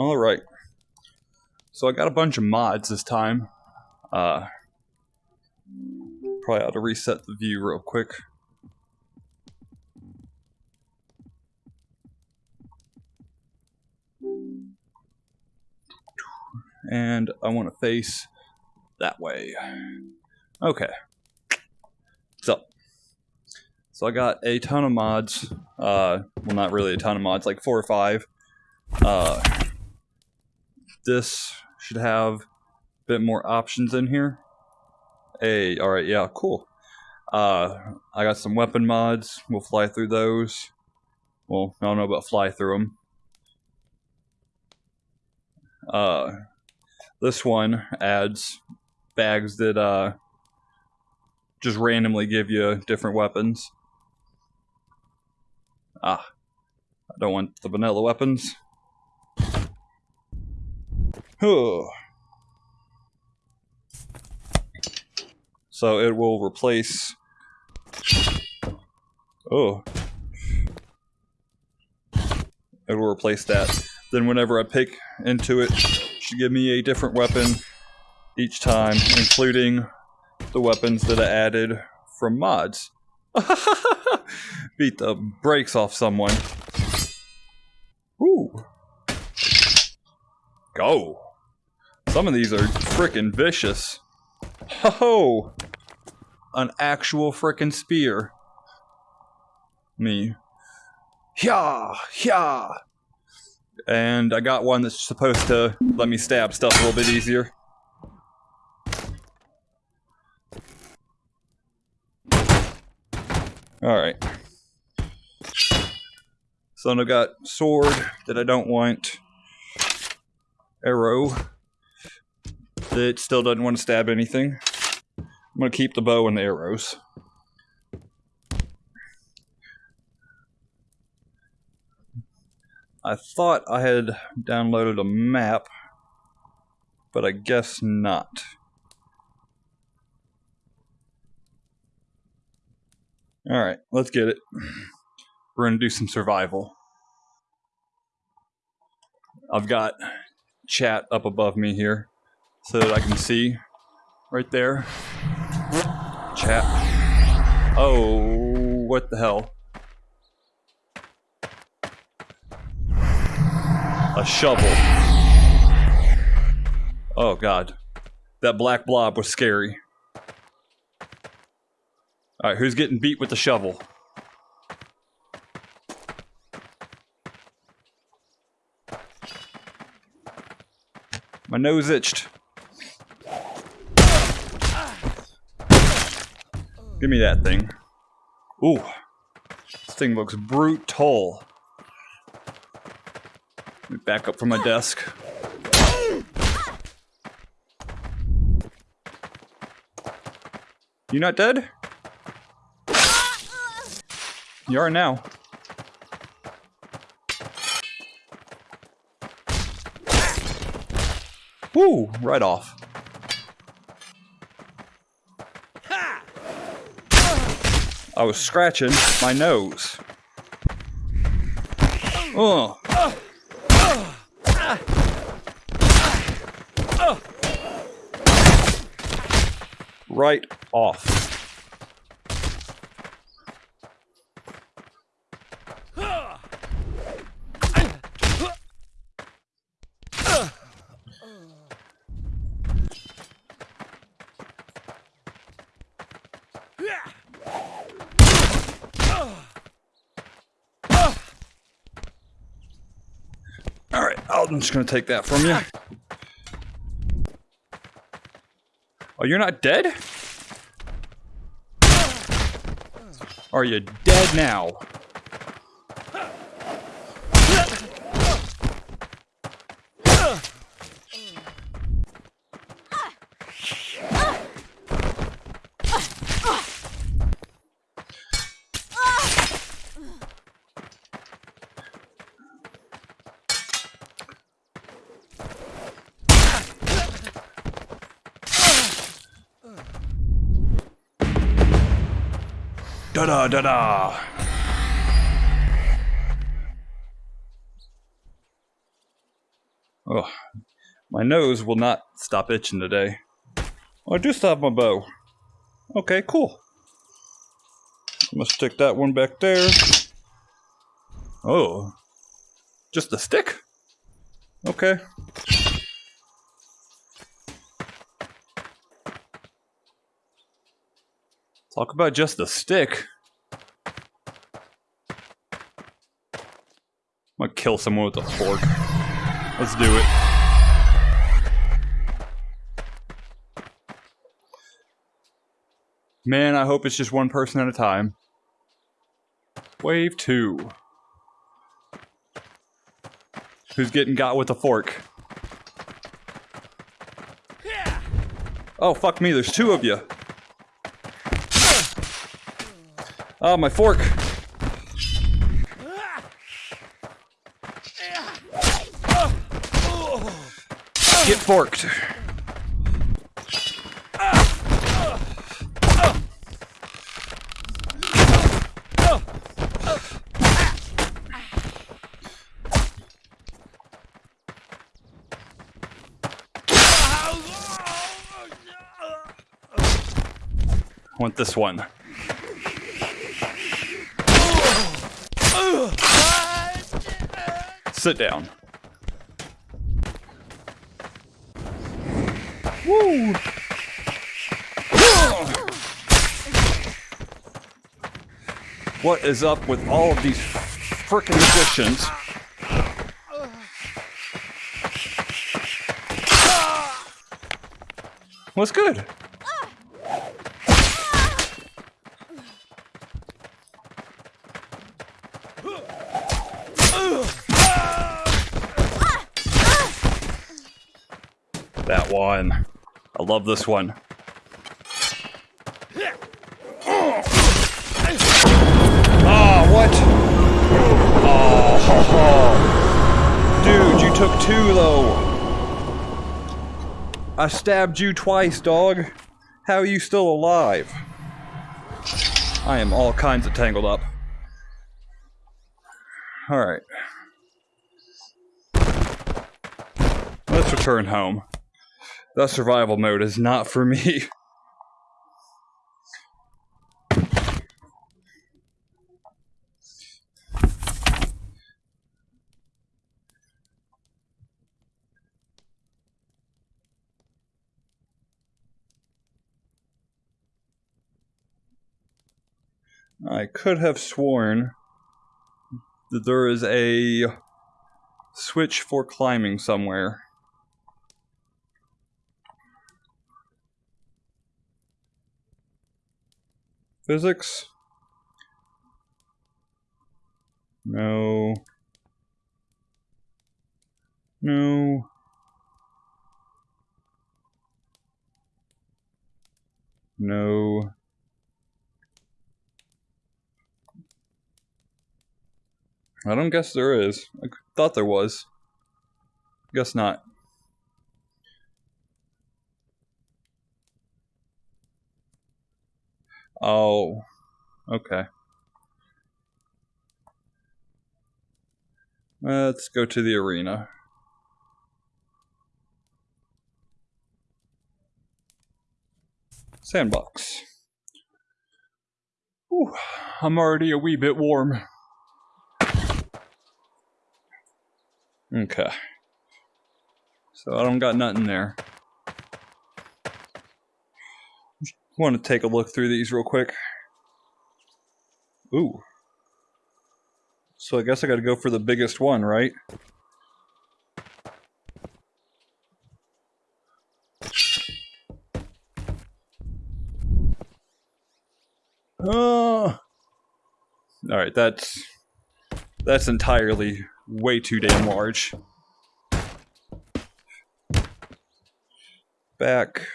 Alright. So I got a bunch of mods this time. Uh, probably ought to reset the view real quick. And I want to face that way. Okay. So, so I got a ton of mods. Uh, well, not really a ton of mods, like four or five. Uh, this should have a bit more options in here. Hey, all right, yeah, cool. Uh, I got some weapon mods. We'll fly through those. Well, I don't know about fly through them. Uh, this one adds bags that uh, just randomly give you different weapons. Ah, I don't want the vanilla weapons. So it will replace. Oh. It will replace that. Then whenever I pick into it, it should give me a different weapon each time, including the weapons that I added from mods. Beat the brakes off someone. Ooh. Go. Some of these are freaking vicious. Ho! Ho! An actual freaking spear. Me. Yeah, yeah. And I got one that's supposed to let me stab stuff a little bit easier. Alright. So I've got sword that I don't want. Arrow. That still doesn't want to stab anything. I'm going to keep the bow and the arrows. I thought I had downloaded a map, but I guess not. Alright, let's get it. We're going to do some survival. I've got chat up above me here so that I can see right there. Chat. Oh, what the hell? A shovel. Oh god. That black blob was scary. Alright, who's getting beat with the shovel? My nose itched. Give me that thing. Ooh. This thing looks brutal. Let me back up from my desk. You not dead? You are now. Woo! Right off. I was scratching my nose. Oh. Right off. I'm just gonna take that from you. Oh, you're not dead? Are you dead now? Da da da. Oh, my nose will not stop itching today. Oh, I do have my bow. Okay, cool. I'm gonna stick that one back there. Oh, just a stick? Okay. Talk about just a stick. I'm gonna kill someone with a fork. Let's do it. Man, I hope it's just one person at a time. Wave two. Who's getting got with a fork? Oh, fuck me, there's two of you. Oh, ah, my fork. Get forked. want this one. Sit down. What is up with all of these frickin' magicians? What's good? That one. Love this one. Oh, what? Oh, dude, you took two though. I stabbed you twice, dog. How are you still alive? I am all kinds of tangled up. Alright. Let's return home. That survival mode is not for me. I could have sworn that there is a switch for climbing somewhere. Physics? No. No. No. I don't guess there is. I thought there was. Guess not. Oh, okay. Let's go to the arena. Sandbox. Whew, I'm already a wee bit warm. Okay. So I don't got nothing there. Want to take a look through these real quick. Ooh. So I guess I got to go for the biggest one, right? Uh, oh. All right, that's that's entirely way too damn large. Back.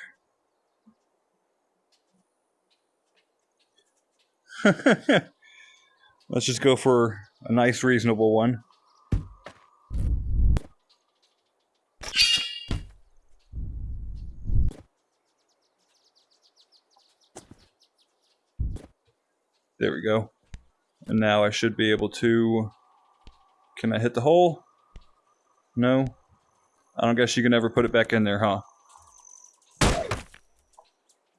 Let's just go for a nice, reasonable one. There we go. And now I should be able to... Can I hit the hole? No? I don't guess you can ever put it back in there, huh?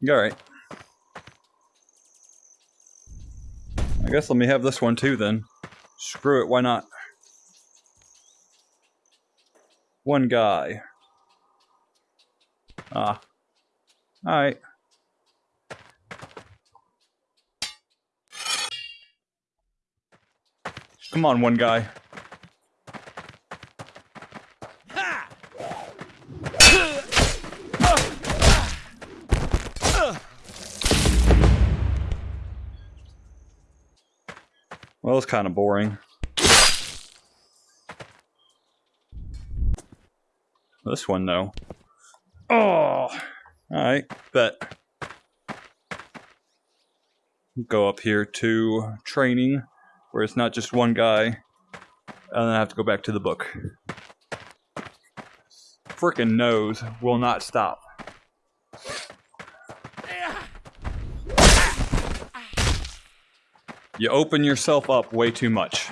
Alright. I guess let me have this one too then. Screw it, why not? One guy. Ah. Alright. Come on, one guy. It's kind of boring. This one, though. Oh! Alright, bet. Go up here to training, where it's not just one guy, and then I have to go back to the book. Frickin' nose will not stop. You open yourself up way too much.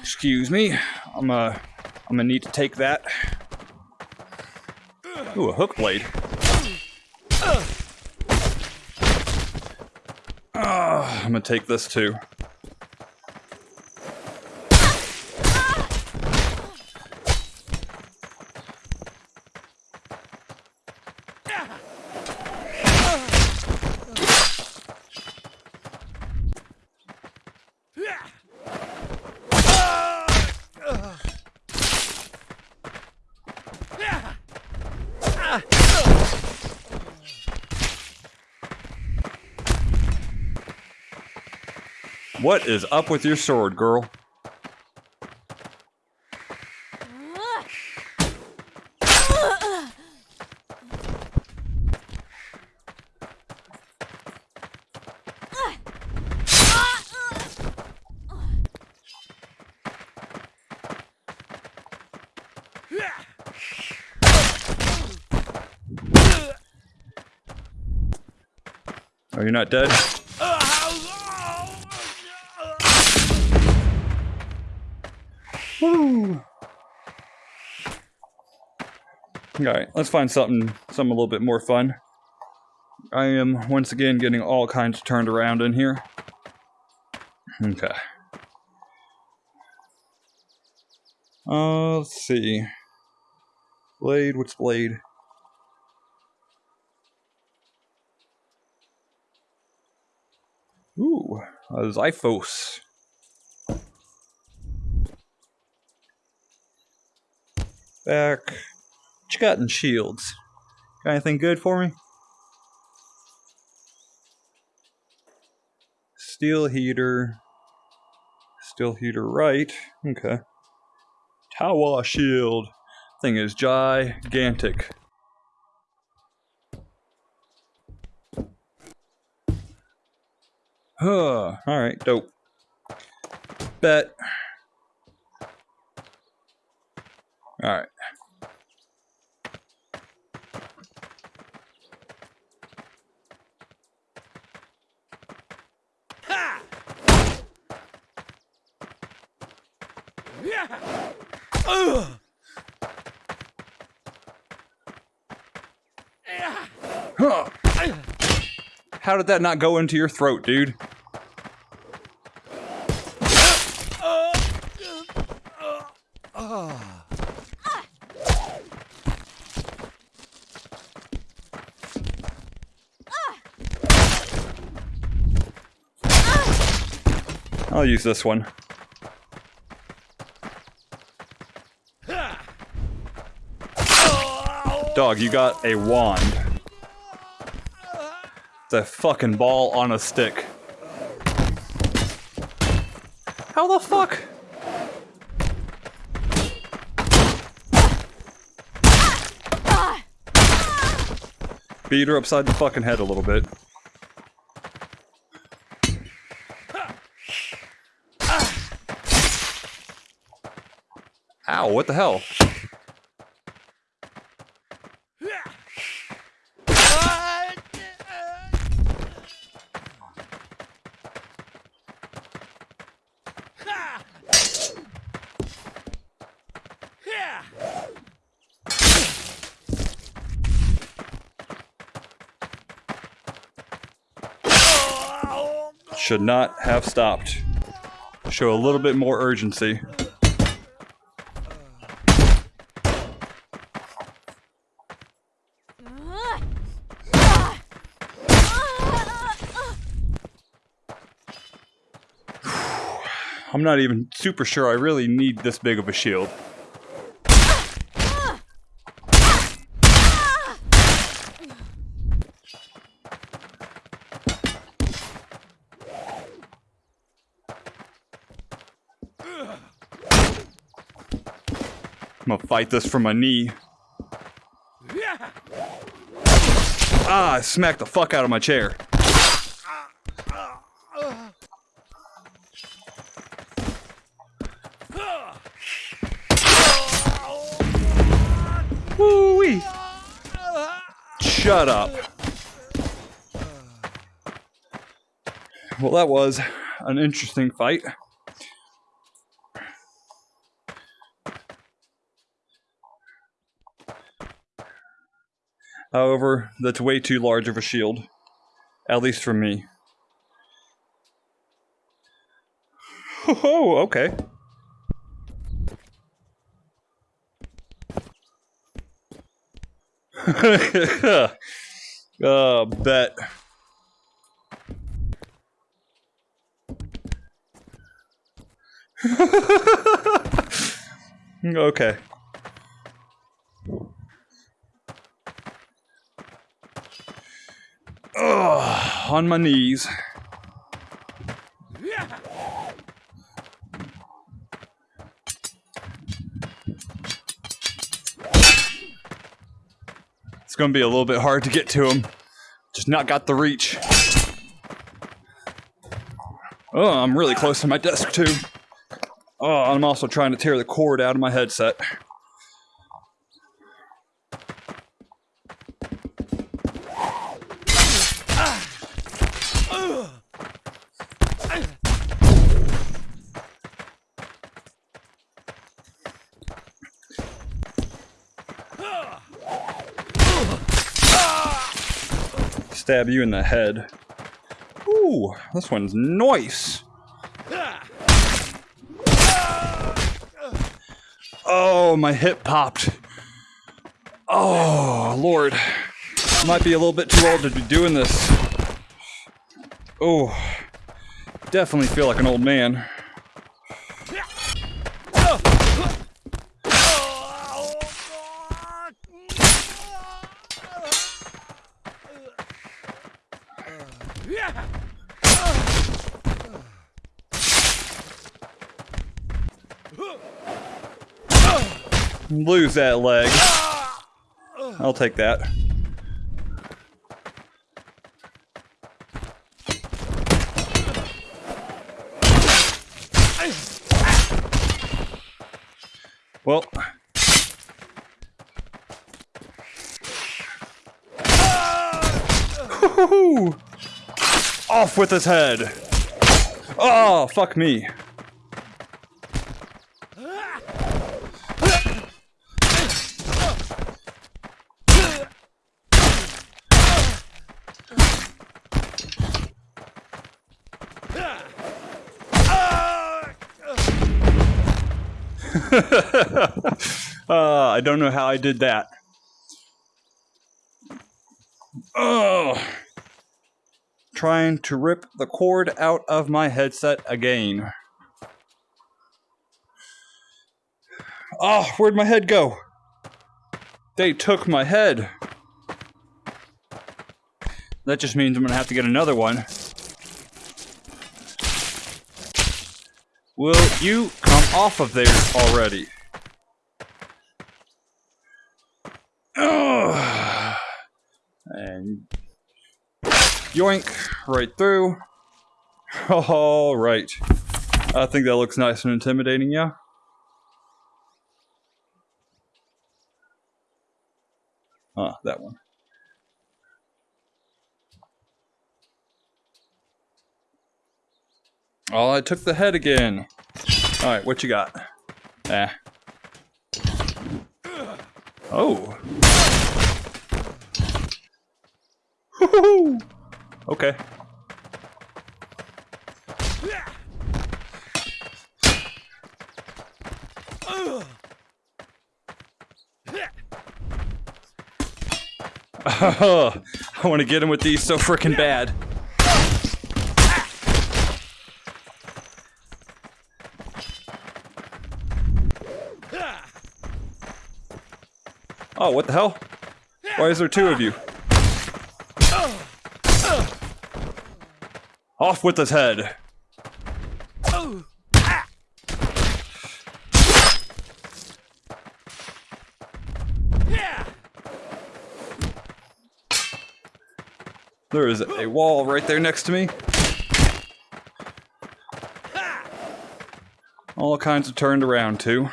Excuse me. I'm uh I'm gonna need to take that. Ooh, a hook blade. Ah, I'm gonna take this too. What is up with your sword, girl? Are you not dead? Alright, let's find something something a little bit more fun. I am once again getting all kinds turned around in here. Okay. Uh, let's see. Blade, what's blade? Ooh, a Xiphos. Back. What you got in shields? Got anything good for me? Steel heater. Steel heater right. Okay. Tower shield. Thing is gigantic. Huh. Alright, dope. Bet. Alright. How did that not go into your throat, dude? I'll use this one. Dog, you got a wand. It's a fucking ball on a stick. How the fuck? Beat her upside the fucking head a little bit. Ow, what the hell? Should not have stopped. Show a little bit more urgency. I'm not even super sure I really need this big of a shield. I'm gonna fight this from my knee. Ah, I smacked the fuck out of my chair. Shut up. Well, that was an interesting fight. However, that's way too large of a shield. At least for me. Oh, okay. uh, bet. okay. Ugh, on my knees. It's gonna be a little bit hard to get to him. Just not got the reach. Oh, I'm really close to my desk too. Oh, I'm also trying to tear the cord out of my headset. Stab you in the head. Ooh, this one's nice. Oh, my hip popped. Oh, Lord. Might be a little bit too old to be doing this. Oh, definitely feel like an old man. Lose that leg. I'll take that. Well. Off with his head. Oh, fuck me. uh, I don't know how I did that. Oh, trying to rip the cord out of my headset again. Oh, where'd my head go? They took my head. That just means I'm gonna have to get another one. Will you off of there already? Ugh. And yoink, right through. All right. I think that looks nice and intimidating, yeah? Ah, that one. Oh, I took the head again. Alright, what you got? Eh. Oh. Okay. I want to get him with these so freaking bad. Oh, what the hell? Why is there two of you? Off with his head. There is a wall right there next to me. All kinds of turned around too.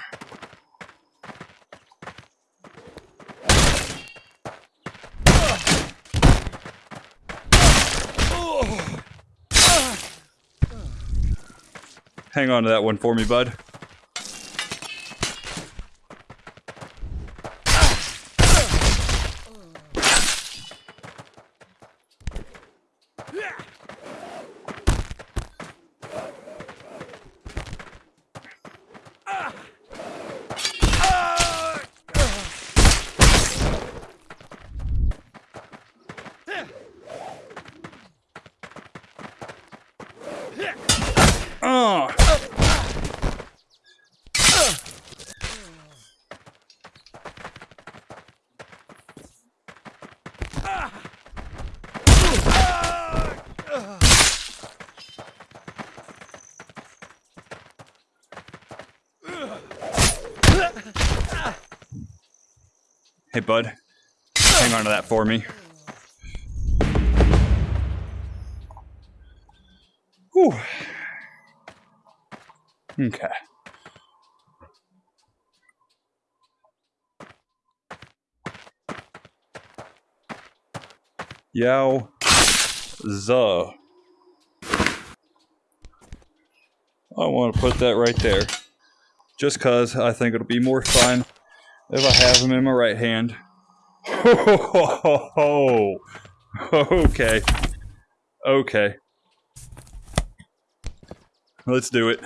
Hang on to that one for me, bud. Hey, bud. Hang on to that for me. Whew. Okay. Yao Za. I want to put that right there. Just cause I think it'll be more fun if I have them in my right hand. okay. Okay. Let's do it.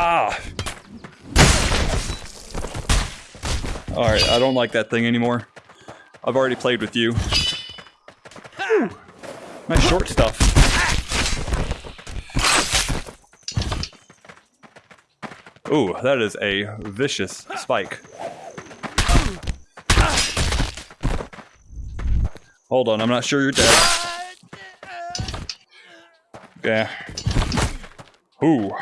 Ah! Alright, I don't like that thing anymore. I've already played with you. Nice short stuff. Ooh, that is a vicious spike. Hold on, I'm not sure you're dead. Yeah. Ooh.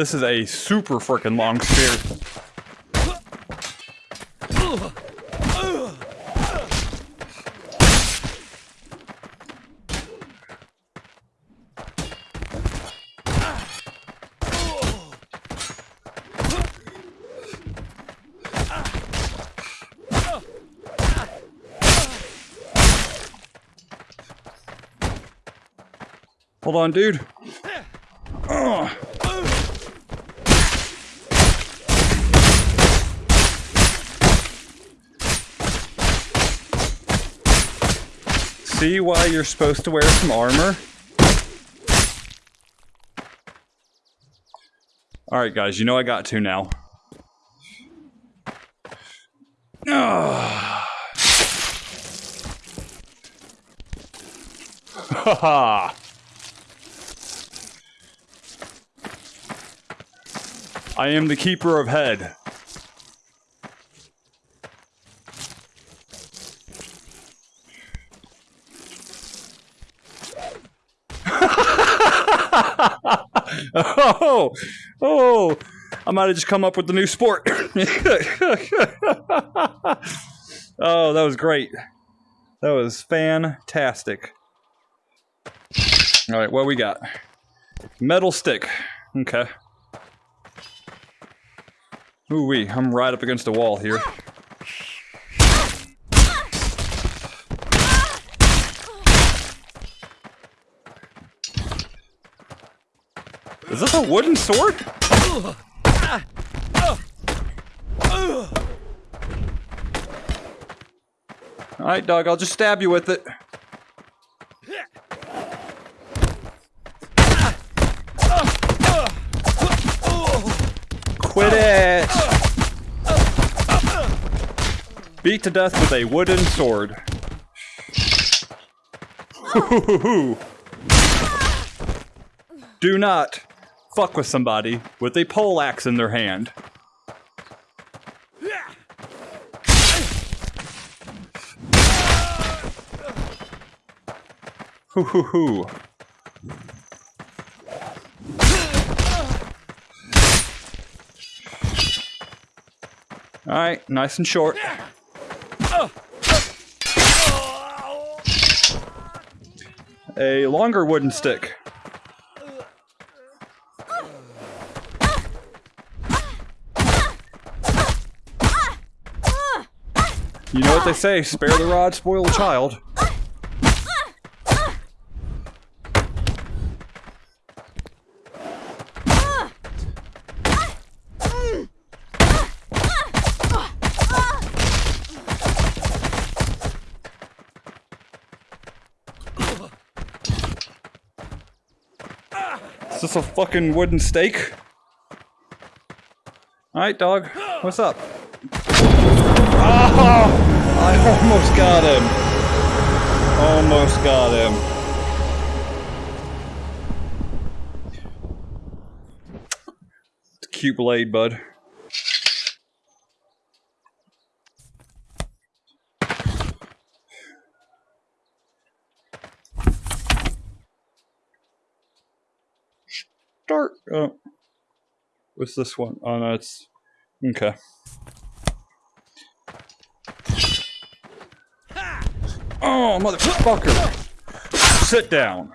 This is a super freaking long spear. Hold on, dude. Ugh. See why you're supposed to wear some armor? Alright guys, you know I got to now. Haha. I am the keeper of head. Oh, oh, I might have just come up with the new sport. oh, that was great. That was fantastic. All right, what we got? Metal stick. Okay. Ooh wee, I'm right up against the wall here. A wooden sword? Alright, dog, I'll just stab you with it. Quit it! Beat to death with a wooden sword. Do not fuck with somebody with a pole axe in their hand. Hoo hoo hoo. Alright, nice and short. A longer wooden stick. You know what they say, spare the rod, spoil the child. Is this a fucking wooden stake? Alright, dog. What's up? Oh! I almost got him. Almost got him. Cute blade, bud. Start. Oh. What's this one? Oh no, it's okay. Oh, motherfucker! Sit down.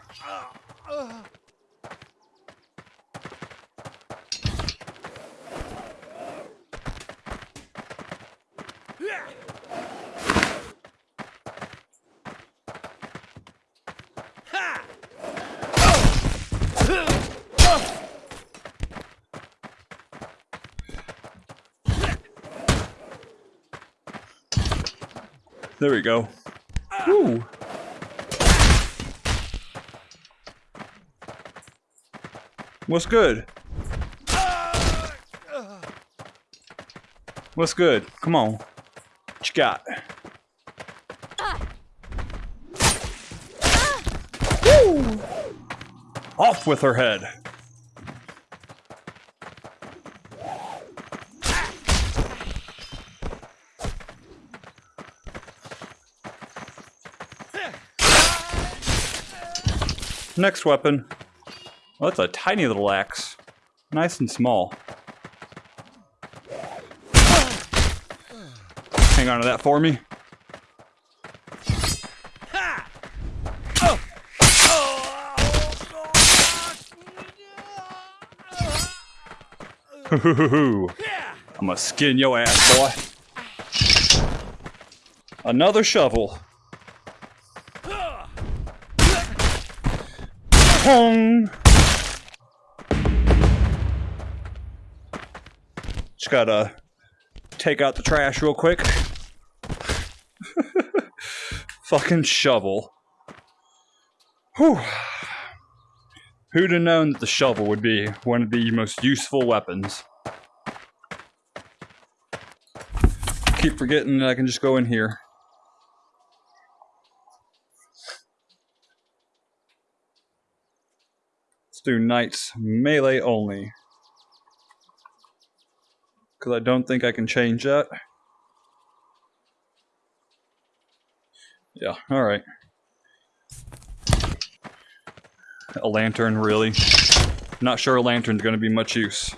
There we go. What's good? What's good? Come on. What you got? Woo! Off with her head. Next weapon. Oh, that's a tiny little axe. Nice and small. Hang on to that for me. I'm gonna skin your ass, boy. Another shovel. Pong! Just gotta take out the trash real quick. Fucking shovel. Whew. Who'd have known that the shovel would be one of the most useful weapons? Keep forgetting that I can just go in here. Do knights melee only. Because I don't think I can change that. Yeah, alright. A lantern, really? Not sure a lantern's gonna be much use.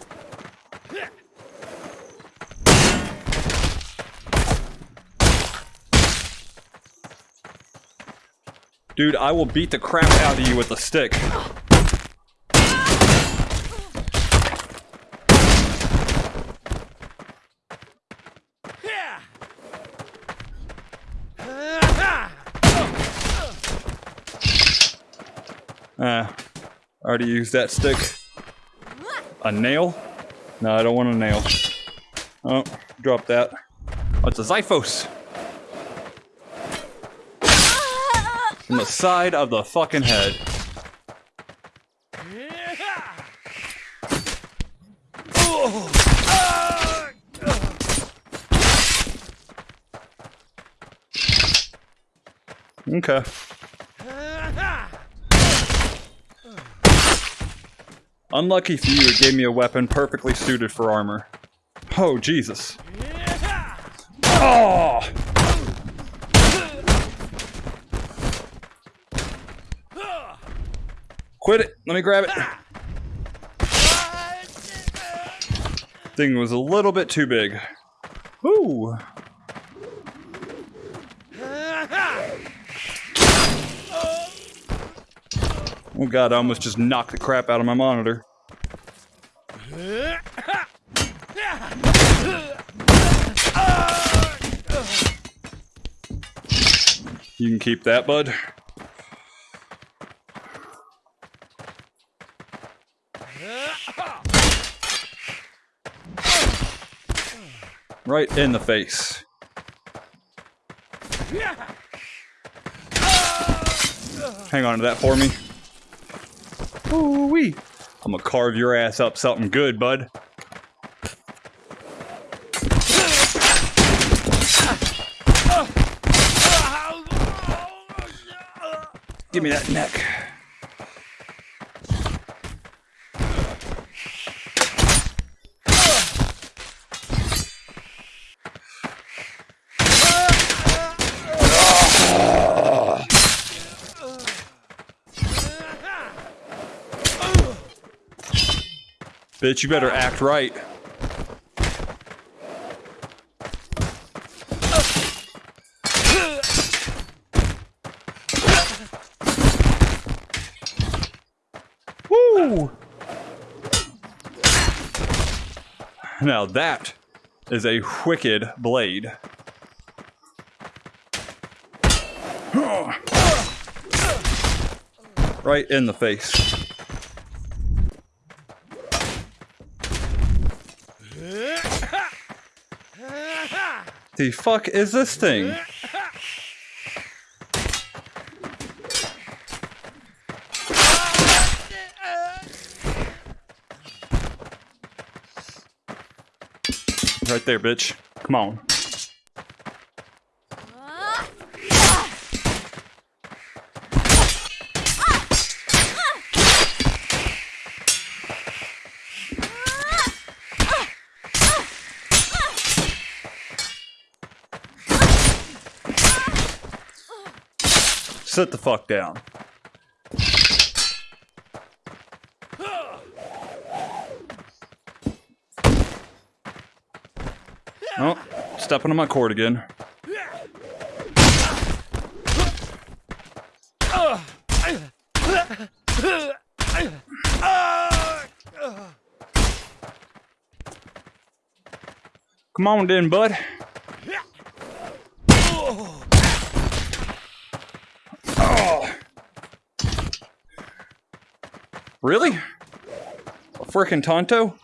Dude, I will beat the crap out of you with a stick. Ah, already used that stick. A nail? No, I don't want a nail. Oh, drop that. Oh, it's a Xiphos. In the side of the fucking head. Okay. Unlucky for you, it gave me a weapon perfectly suited for armor. Oh, Jesus. Oh! Quit it! Let me grab it. Thing was a little bit too big. Ooh. Oh god, I almost just knocked the crap out of my monitor. You can keep that, bud. Right in the face. Hang on to that for me. Ooh wee. I'm gonna carve your ass up something good, bud. Give me that neck. Bitch, you better act right. Woo! Now that is a wicked blade. Right in the face. The fuck is this thing? Right there, bitch. Come on. Sit the fuck down. Oh, stepping on my cord again. Come on then, bud. Really? A frickin' tanto?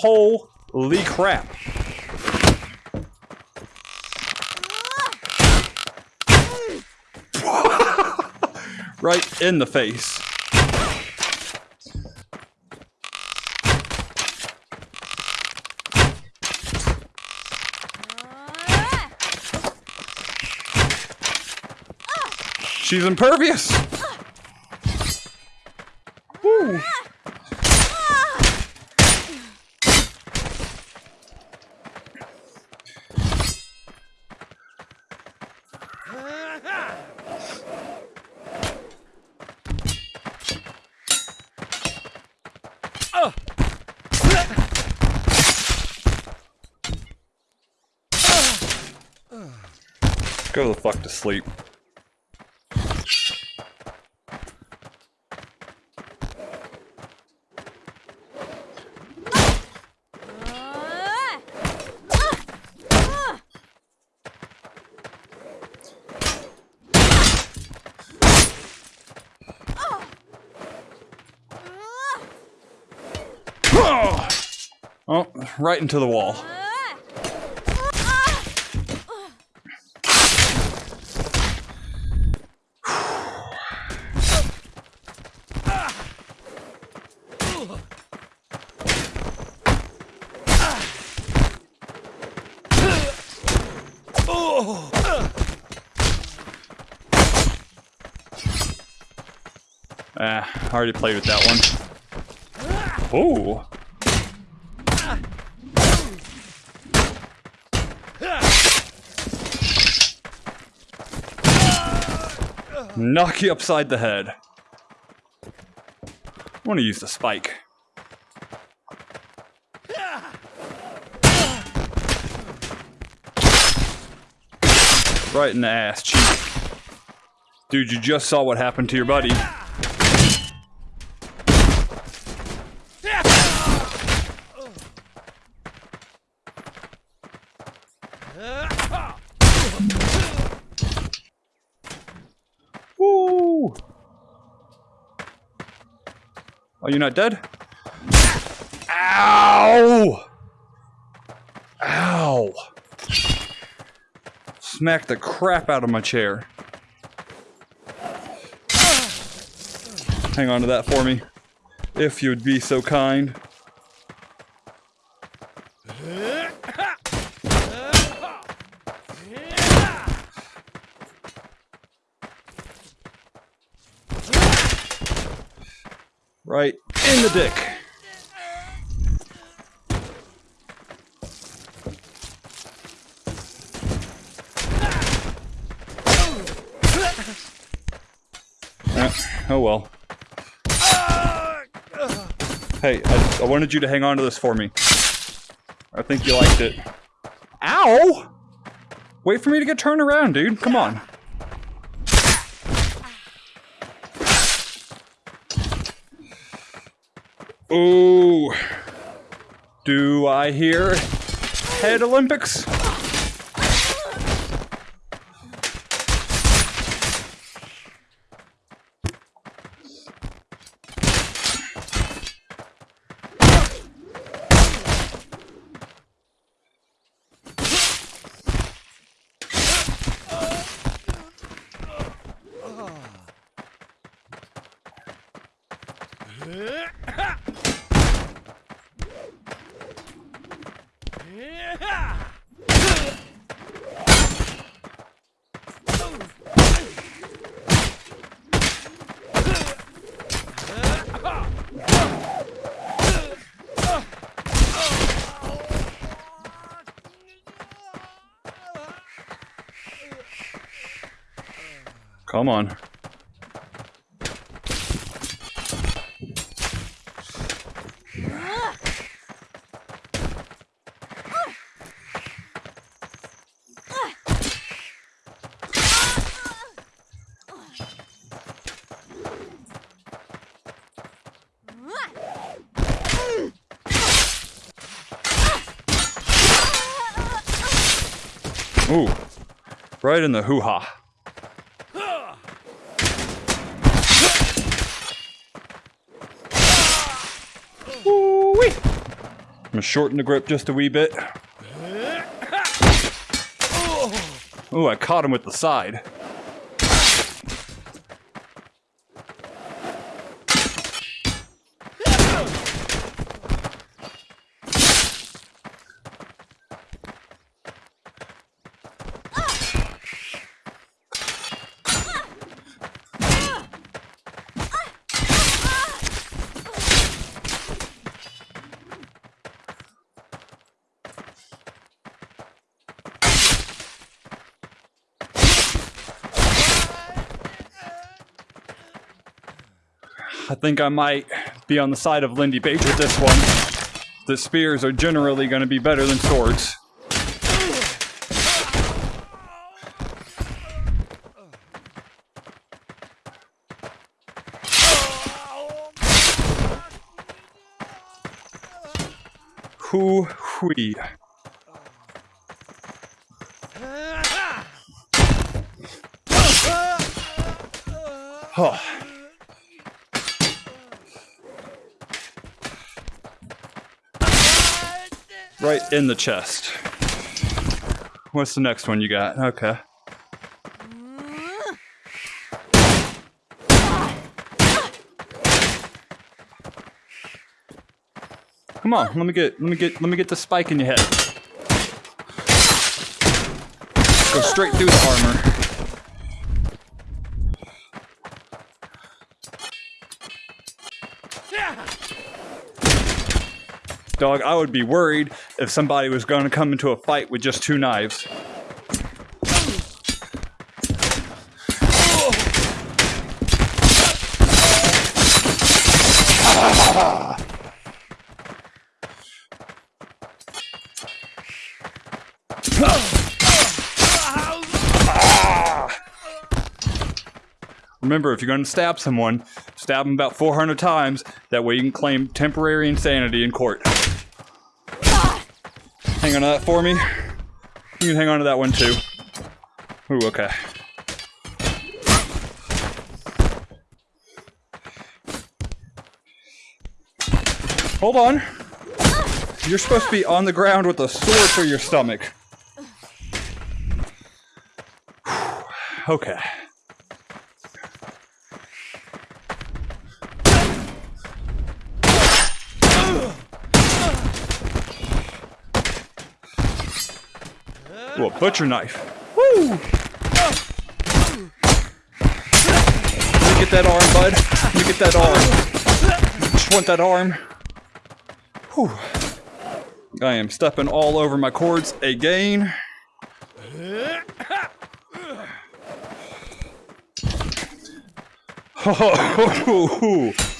Holy crap. right in the face. She's impervious. Woo. Go the fuck to sleep. Oh, right into the wall. Ah, I already played with that one. Ooh. Knock you upside the head. I want to use the spike. Right in the ass. Dude, you just saw what happened to your buddy. Woo! Are you not dead? Ow! Ow! Smacked the crap out of my chair. Hang on to that for me. If you'd be so kind. Right in the dick. Uh, oh well. Hey, I, I wanted you to hang on to this for me. I think you liked it. Ow! Wait for me to get turned around, dude. Come on. Ooh. Do I hear head Olympics? Come on. Ooh. Right in the hoo-ha. Ooh-wee. I'm gonna shorten the grip just a wee bit. Ooh, I caught him with the side. I think I might be on the side of Lindybeige with this one. The spears are generally going to be better than swords. Hoo in the chest. What's the next one you got? Okay. Come on, let me get let me get let me get the spike in your head. Go straight through the armor. Dog, I would be worried if somebody was going to come into a fight with just two knives. Remember, if you're going to stab someone, stab them about 400 times. That way you can claim temporary insanity in court. Hang on to that for me. You can hang on to that one too. Ooh, okay. Hold on. You're supposed to be on the ground with a sword for your stomach. okay. Butcher knife. Woo! Let me get that arm, bud. Let me get that arm. Just want that arm. Whew. I am stepping all over my cords again. Oh,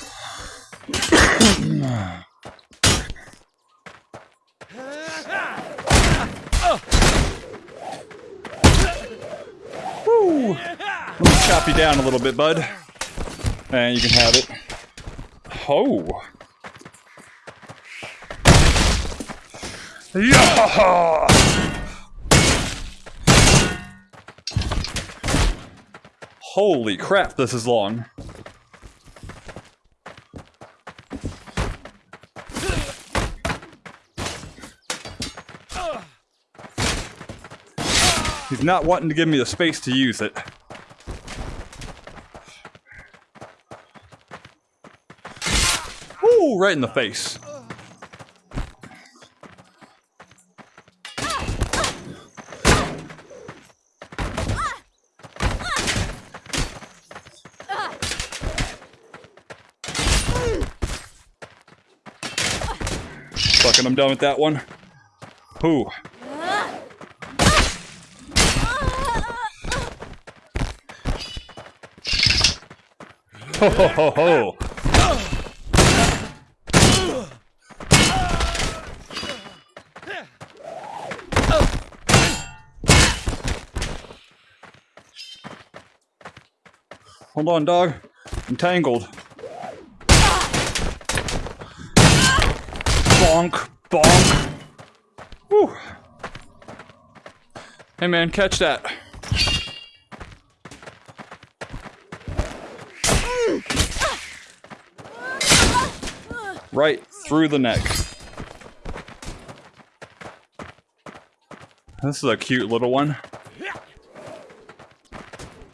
Woo. Let me chop you down a little bit, bud. And you can have it. Oh. Yeah! Holy crap, this is long. He's not wanting to give me the space to use it. Ooh, right in the face. Fucking, I'm done with that one. Ooh. Ho ho ho ho! Hold on, dog. I'm tangled. Bonk, bonk. Whew. Hey man, catch that. Right through the neck. This is a cute little one.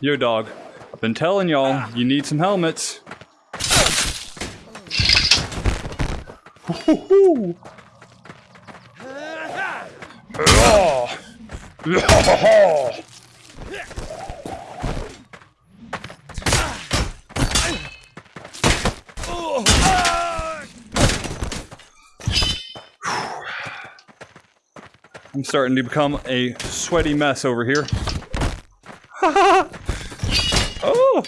Yo, dog. Been telling y'all, you need some helmets. I'm starting to become a sweaty mess over here. oh!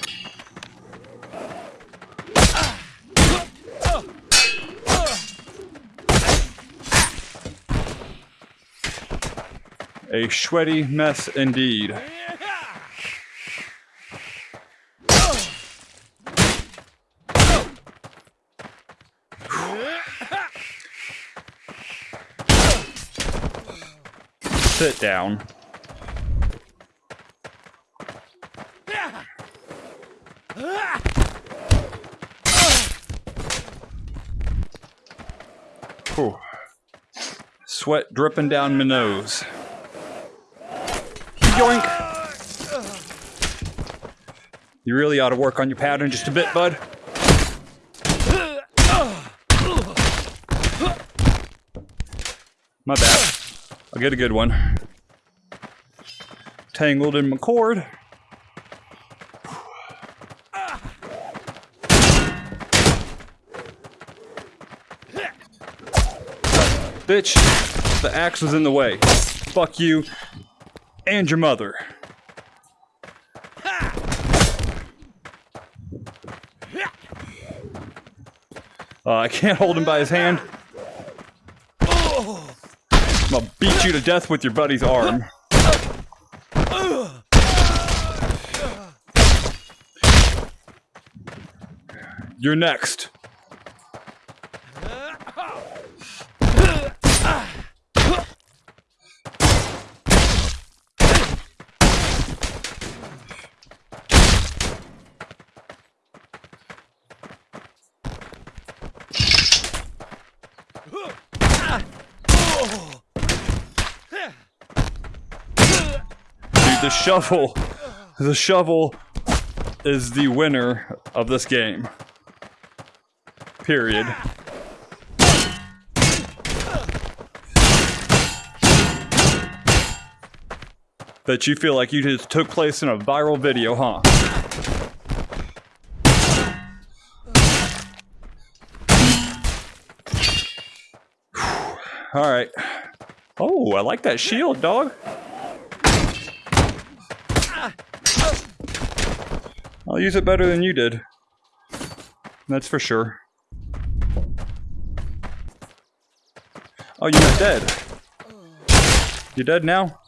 A sweaty mess indeed. Sit down. Whew. Sweat dripping down my nose. Yoink! You really ought to work on your pattern just a bit, bud. My bad. I'll get a good one. Tangled in my cord. Bitch, the axe was in the way. Fuck you and your mother. Uh, I can't hold him by his hand. I'm gonna beat you to death with your buddy's arm. You're next. Dude, the shovel, the shovel is the winner of this game. Period. That you feel like you just took place in a viral video, huh? All right. Oh, I like that shield, dog. I'll use it better than you did. That's for sure. Oh, you're dead. You're dead now?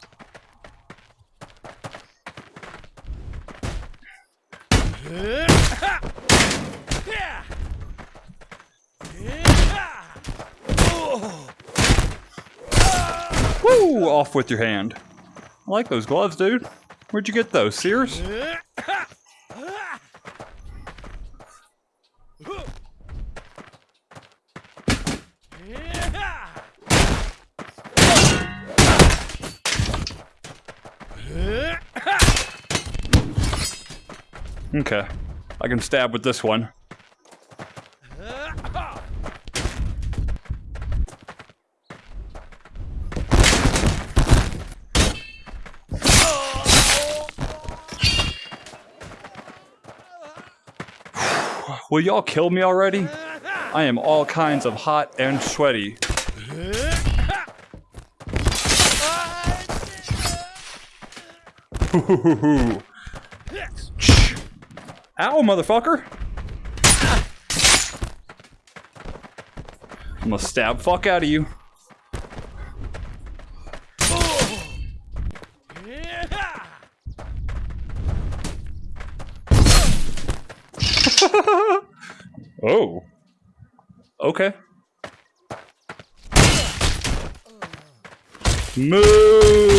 Woo! Off with your hand. I like those gloves, dude. Where'd you get those? Sears? Okay. I can stab with this one. Will y'all kill me already? I am all kinds of hot and sweaty. Ow, motherfucker! I'm gonna stab fuck out of you. oh. Okay. Move!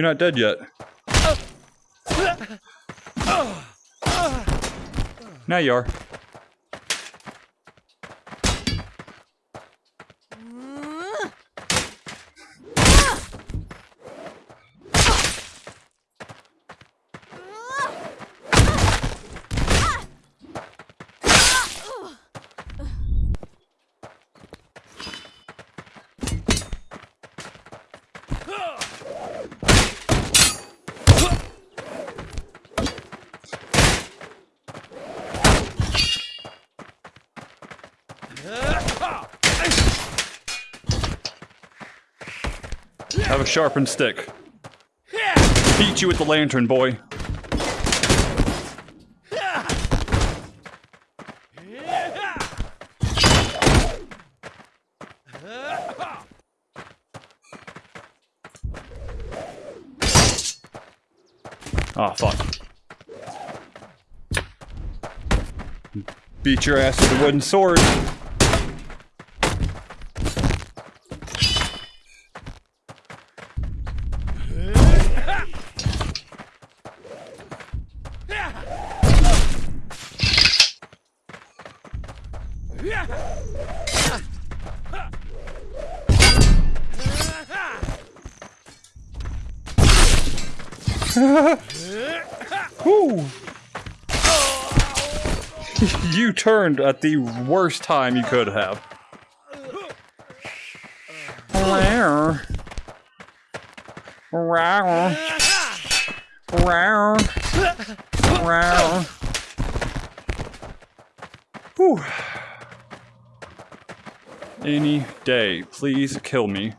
You're not dead yet. Now you are. Have a sharpened stick. beat you with the lantern, boy. Oh, fuck. Beat your ass with a wooden sword. Turned at the worst time you could have. Rawr. Rawr. Rawr. Rawr. Whew. Any day, please kill me.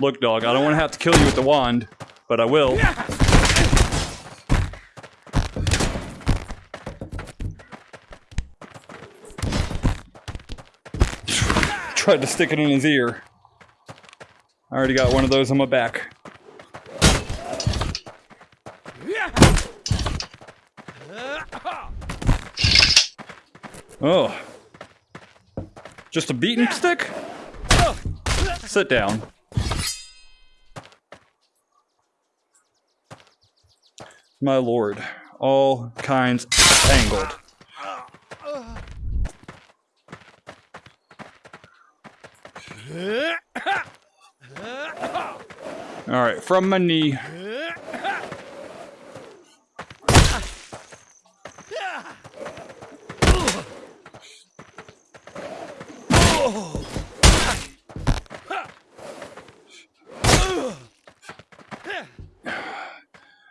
Look, dog, I don't want to have to kill you with the wand, but I will. Tried to stick it in his ear. I already got one of those on my back. Oh. Just a beating stick? Sit down. My lord, all kinds tangled. Alright, from my knee.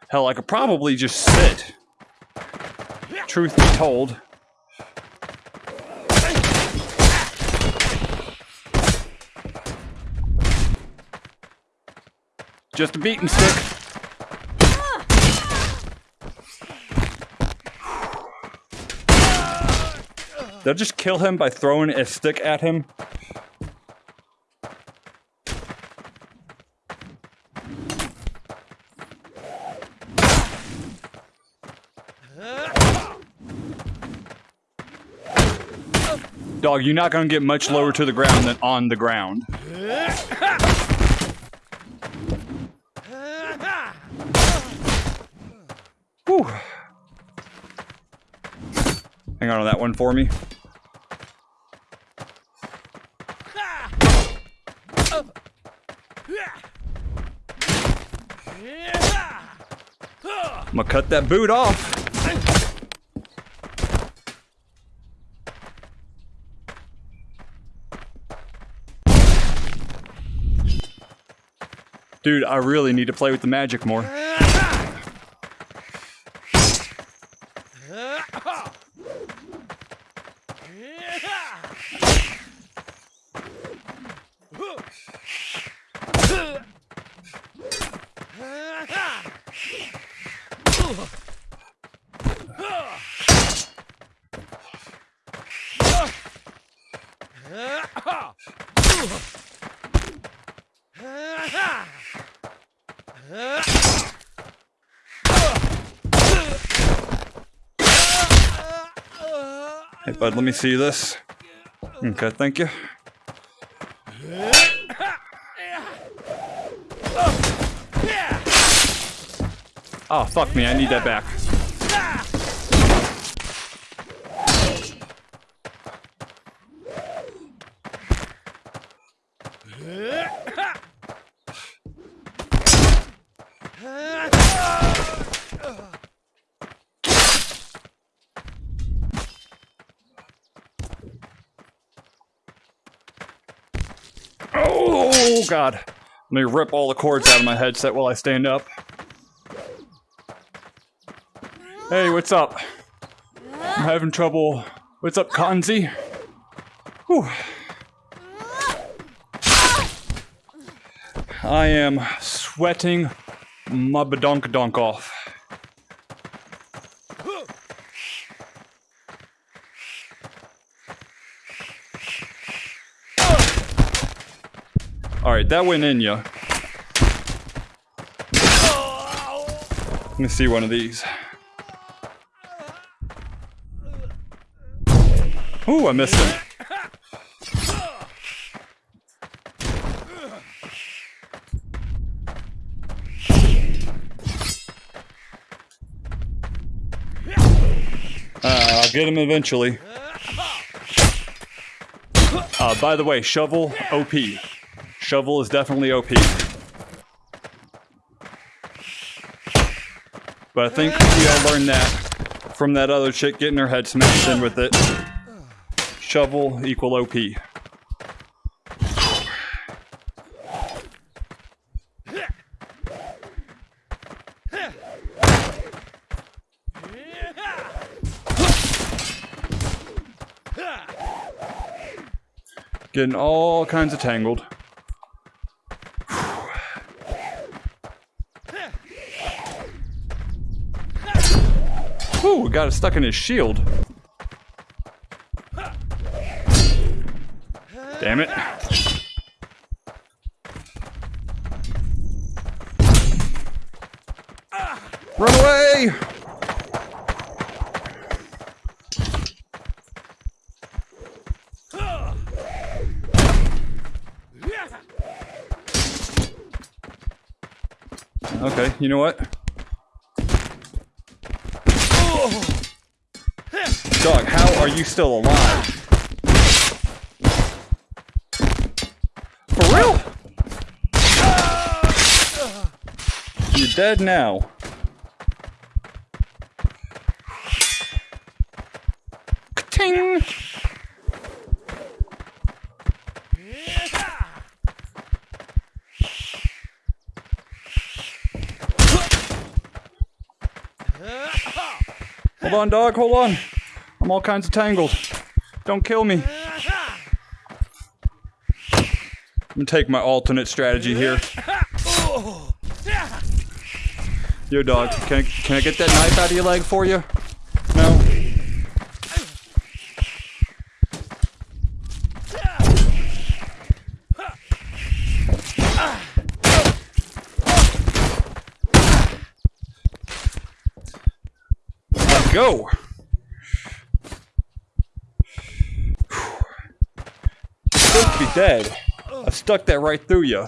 Hell, I could probably just sit. Truth be told. Just a beating stick. They'll just kill him by throwing a stick at him? Dog, you're not gonna get much lower to the ground than on the ground. Whew. Hang on to that one for me. I'm gonna cut that boot off. Dude, I really need to play with the magic more. Let me see this. Okay, thank you. Oh, fuck me, I need that back. God. Let me rip all the cords out of my headset while I stand up. Hey, what's up? I'm having trouble What's up, Kanzi? Whew. I am sweating my badonk donk off. Alright, that went in ya. Let me see one of these. Ooh, I missed him. Uh, I'll get him eventually. Uh, by the way, shovel OP. Shovel is definitely OP. But I think we all learned that from that other chick getting her head smashed in with it. Shovel equal OP. Getting all kinds of tangled. Whew, got it stuck in his shield. Damn it. Run away! Okay, you know what? You still alive? For real? You're dead now. Ting! Hold on, dog, hold on. I'm all kinds of tangled. Don't kill me. I'm gonna take my alternate strategy here. Yo, dog, can I, can I get that knife out of your leg for you? No? Let's go! supposed to be dead. I stuck that right through you.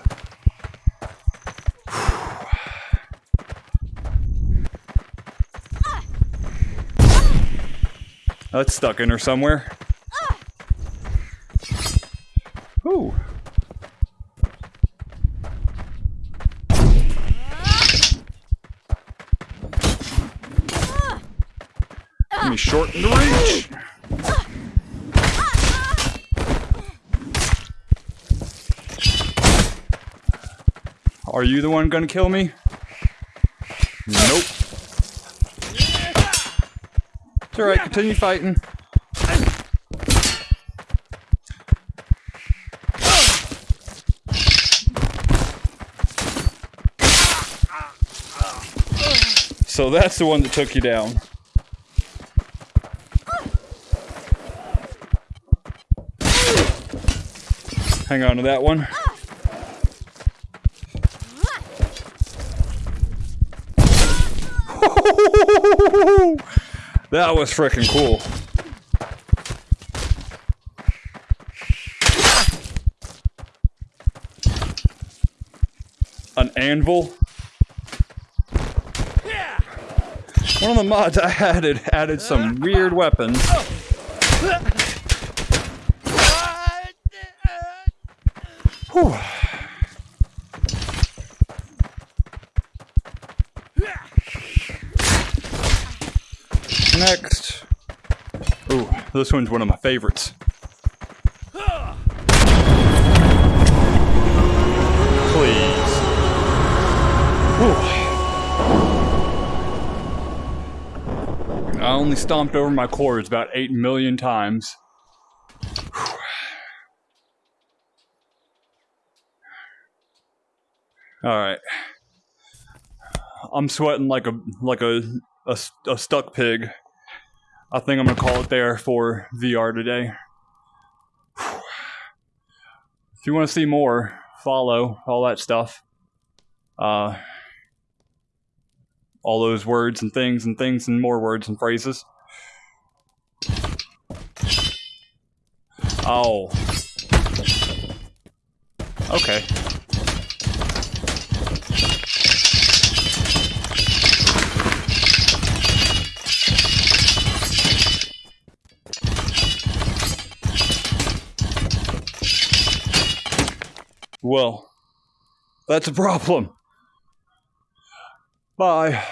That's stuck in her somewhere. Ooh. Let me shorten the reach. Are you the one gonna kill me? Nope. It's alright, continue fighting. So that's the one that took you down. Hang on to that one. that was freaking cool. An anvil. One of the mods I added added some weird weapons. Whew. Next. Ooh, this one's one of my favorites. Please. Whew. I only stomped over my cords about 8 million times. Alright. I'm sweating like a like a, a, a stuck pig. I think I'm gonna call it there for VR today. If you want to see more, follow all that stuff. Uh, all those words and things and things and more words and phrases. Oh. Okay. Well, that's a problem. Bye.